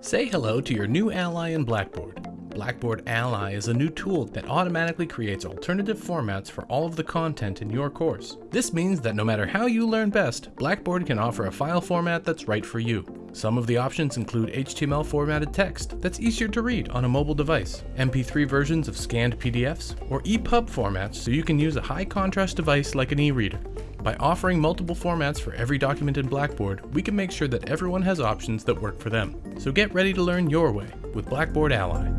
Say hello to your new ally in Blackboard. Blackboard Ally is a new tool that automatically creates alternative formats for all of the content in your course. This means that no matter how you learn best, Blackboard can offer a file format that's right for you. Some of the options include HTML formatted text that's easier to read on a mobile device, MP3 versions of scanned PDFs, or EPUB formats so you can use a high contrast device like an e-reader. By offering multiple formats for every document in Blackboard, we can make sure that everyone has options that work for them. So get ready to learn your way with Blackboard Ally.